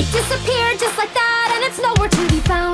It disappeared just like that, and it's nowhere to be found.